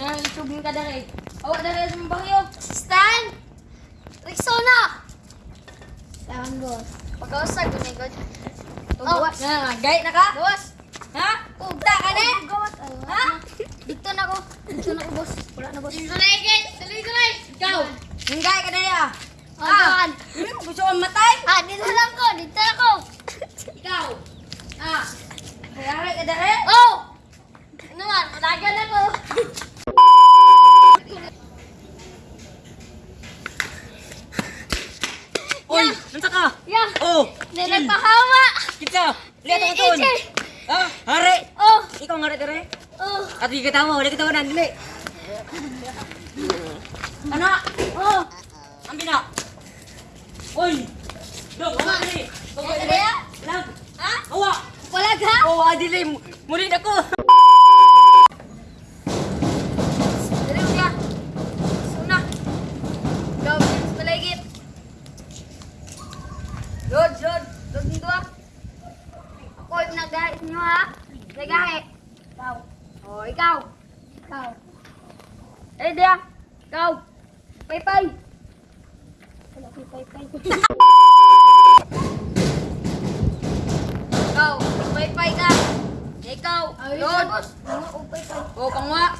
nga, itubing ka dali. Awa dali sa bagyo. Stan! Rexona! Stan, boss. Pagkawasag, gunigod. Oh, Nga, gay na ka? boss! Ha? Ugda ka na? Ha? Dito na ko. Dito na ko, boss. Wala na, boss. Na, guys. Tuloy, tuloy. Ikaw, yung gay ka ya. Ah, Hindi mo gusto kong matay? ah, dito lang ko. Dito na ko. Ikaw. Ah. Kaya ka dali? Oh! Ano man, malagan na ko. Oi, nampak ah? Ya. Oh, nenek pahawa. Kita lihat tu tu. Ah, hari. Oh, ikut ngaret tere. Oh, atau kita tahu, dia kita tahu nanti. Anak. Oh, ambil nak. Oi, dok mana ni? Kau boleh? Lang. Ah, awak. Kau? Oh, adilim. Murid aku. nagay nyo ha. Nagay. Ikaw. O, ikaw. Ikaw. Eh, dia. đi Paypay. Wala ko paypay. Ikaw. Paypay ka. Ikaw. Lord. Oo, paypay. Oo, kang nga.